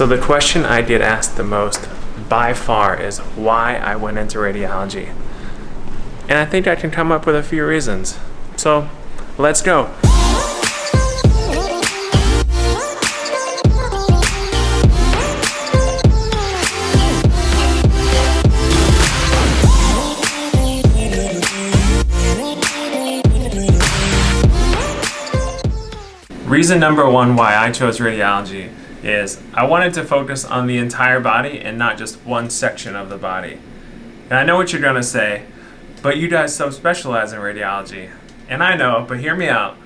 So the question I get asked the most by far is why I went into radiology. And I think I can come up with a few reasons. So let's go. Reason number one why I chose radiology is I wanted to focus on the entire body and not just one section of the body. And I know what you're gonna say, but you guys subspecialize in radiology. And I know, but hear me out.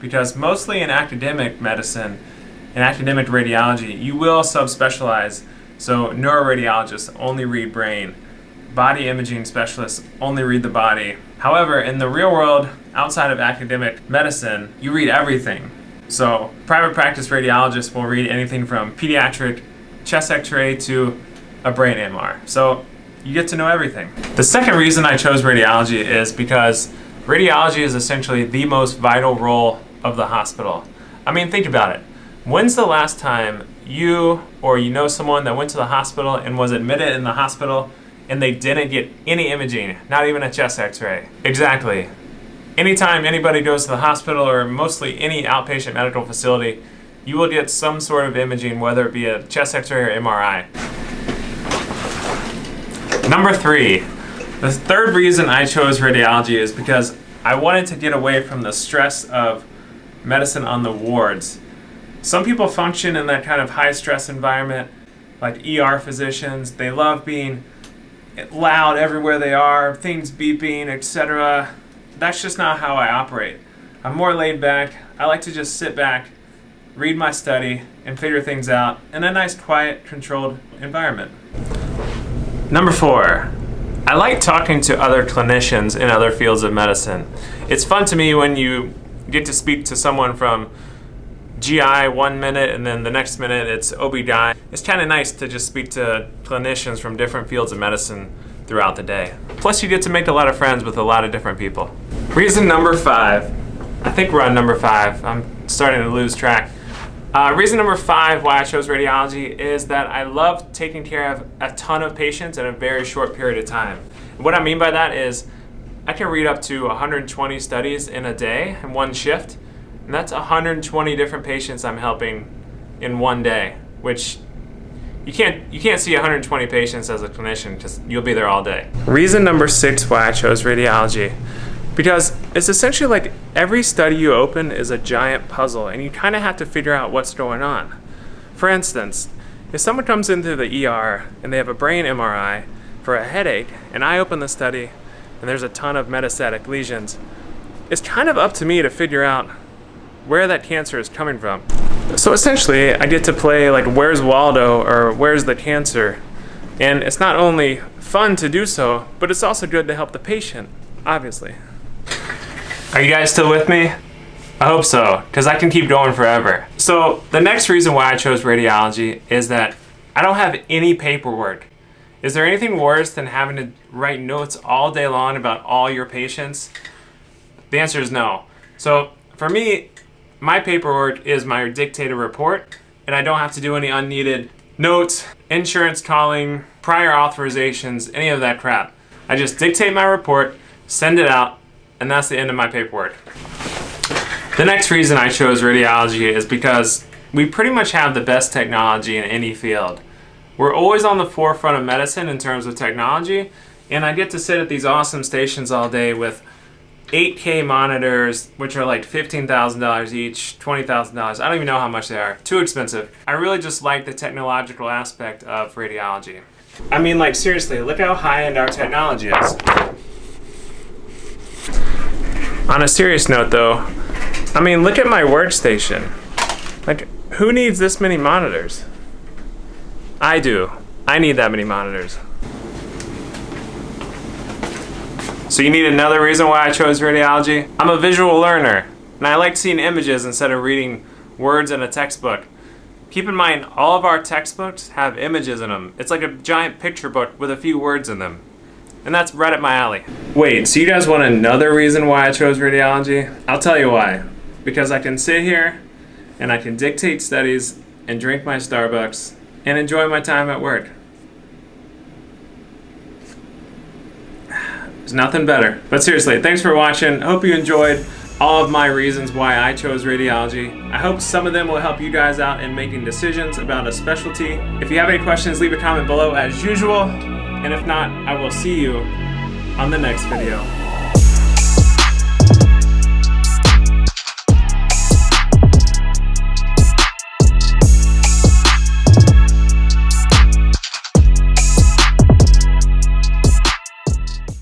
Because mostly in academic medicine in academic radiology, you will subspecialize. So neuroradiologists only read brain. Body imaging specialists only read the body. However, in the real world, outside of academic medicine, you read everything. So private practice radiologists will read anything from pediatric chest x-ray to a brain MR. So you get to know everything. The second reason I chose radiology is because radiology is essentially the most vital role of the hospital. I mean, think about it. When's the last time you or you know someone that went to the hospital and was admitted in the hospital and they didn't get any imaging, not even a chest x-ray? Exactly. Anytime anybody goes to the hospital or mostly any outpatient medical facility, you will get some sort of imaging, whether it be a chest x-ray or MRI. Number three, the third reason I chose radiology is because I wanted to get away from the stress of medicine on the wards. Some people function in that kind of high stress environment, like ER physicians. They love being loud everywhere they are, things beeping, etc that's just not how I operate. I'm more laid back. I like to just sit back, read my study, and figure things out in a nice, quiet, controlled environment. Number four, I like talking to other clinicians in other fields of medicine. It's fun to me when you get to speak to someone from GI one minute and then the next minute it's OB-GYN. It's kind of nice to just speak to clinicians from different fields of medicine throughout the day. Plus you get to make a lot of friends with a lot of different people. Reason number five, I think we're on number five, I'm starting to lose track. Uh, reason number five why I chose radiology is that I love taking care of a ton of patients in a very short period of time. What I mean by that is I can read up to 120 studies in a day in one shift, and that's 120 different patients I'm helping in one day, which you can't you can't see 120 patients as a clinician because you'll be there all day. Reason number six why I chose radiology. Because it's essentially like every study you open is a giant puzzle and you kind of have to figure out what's going on. For instance, if someone comes into the ER and they have a brain MRI for a headache and I open the study and there's a ton of metastatic lesions, it's kind of up to me to figure out where that cancer is coming from. So essentially, I get to play like Where's Waldo or Where's the Cancer? And it's not only fun to do so, but it's also good to help the patient, obviously. Are you guys still with me? I hope so, because I can keep going forever. So the next reason why I chose radiology is that I don't have any paperwork. Is there anything worse than having to write notes all day long about all your patients? The answer is no. So for me, my paperwork is my dictated report, and I don't have to do any unneeded notes, insurance calling, prior authorizations, any of that crap. I just dictate my report, send it out, and that's the end of my paperwork. The next reason I chose radiology is because we pretty much have the best technology in any field. We're always on the forefront of medicine in terms of technology, and I get to sit at these awesome stations all day with 8K monitors, which are like $15,000 each, $20,000. I don't even know how much they are. Too expensive. I really just like the technological aspect of radiology. I mean, like, seriously, look how high-end our technology is. On a serious note, though, I mean, look at my workstation. Like, who needs this many monitors? I do. I need that many monitors. So you need another reason why I chose radiology? I'm a visual learner, and I like seeing images instead of reading words in a textbook. Keep in mind, all of our textbooks have images in them. It's like a giant picture book with a few words in them. And that's right up my alley. Wait, so you guys want another reason why I chose radiology? I'll tell you why. Because I can sit here and I can dictate studies and drink my Starbucks and enjoy my time at work. There's nothing better. But seriously, thanks for watching. Hope you enjoyed all of my reasons why I chose radiology. I hope some of them will help you guys out in making decisions about a specialty. If you have any questions, leave a comment below as usual. And if not, I will see you on the next video.